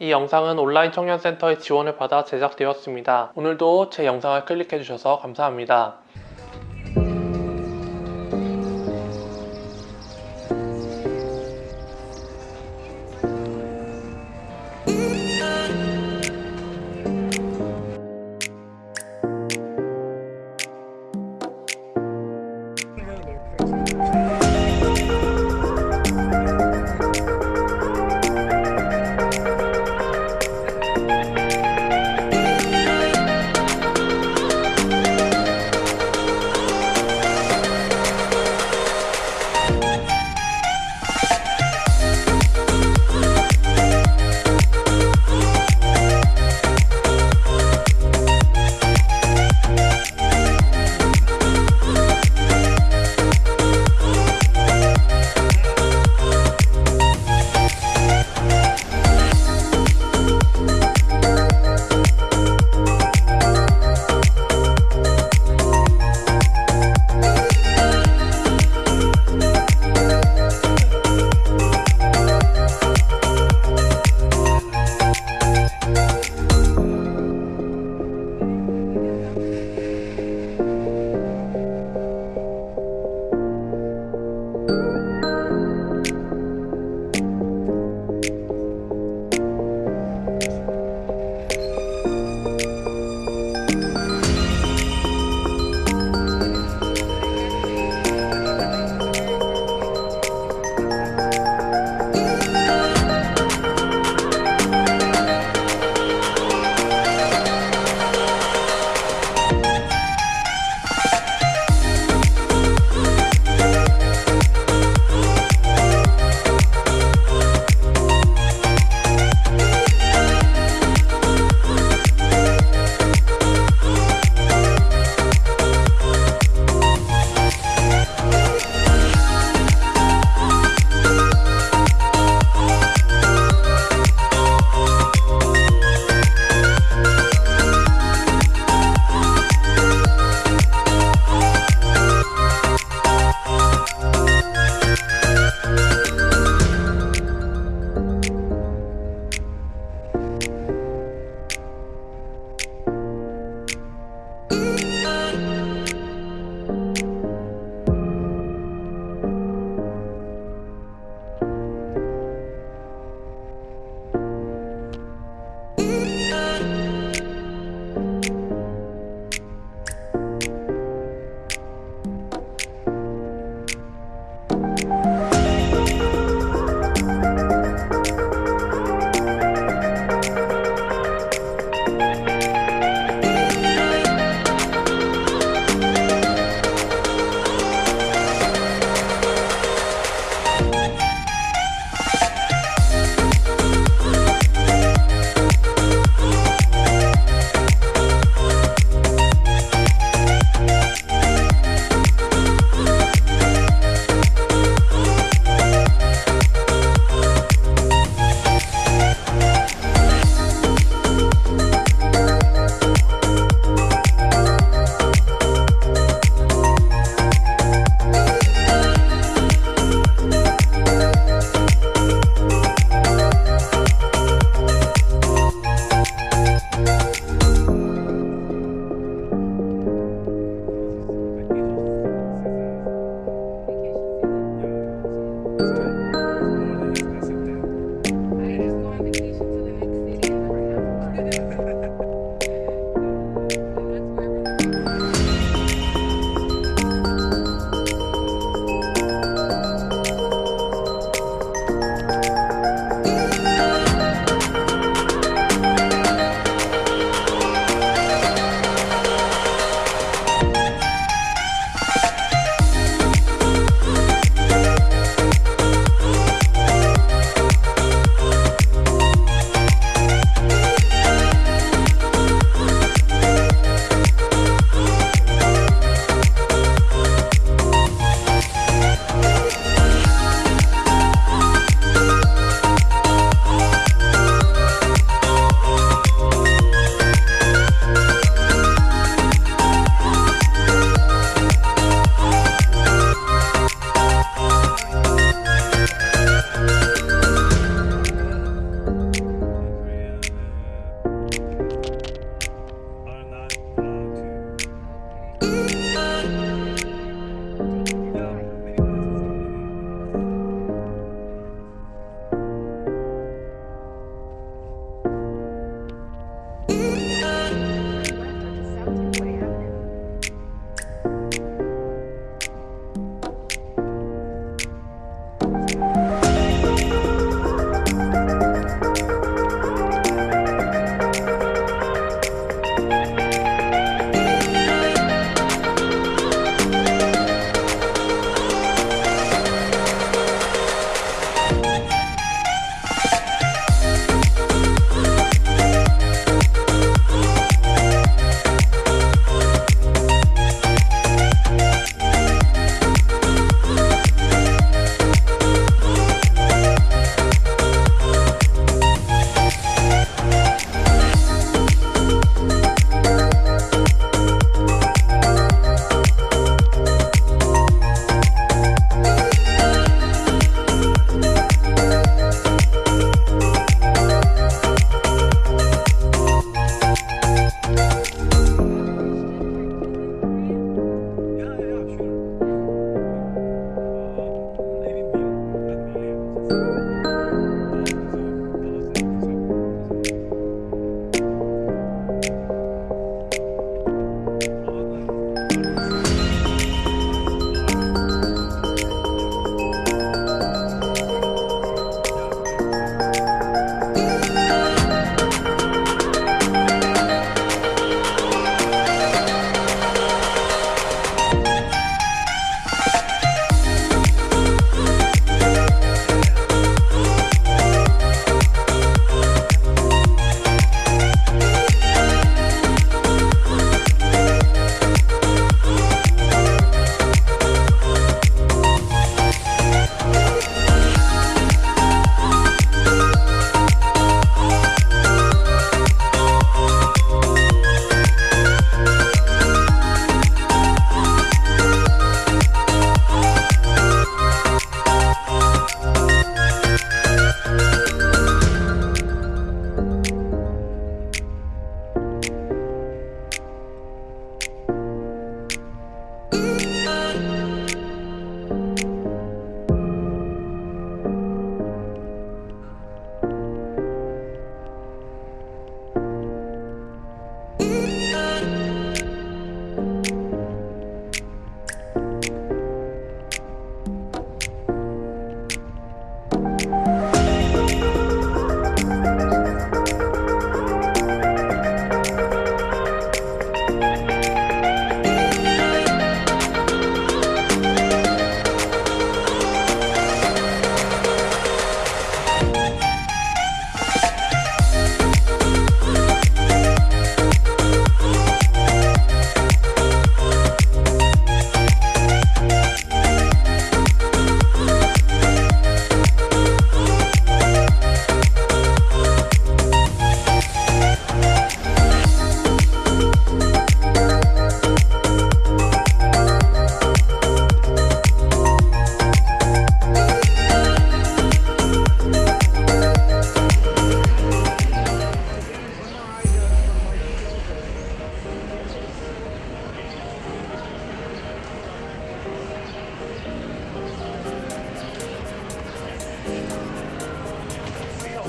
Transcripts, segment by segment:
이 영상은 온라인 청년센터의 지원을 받아 제작되었습니다. 오늘도 제 영상을 클릭해주셔서 감사합니다.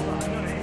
Bye.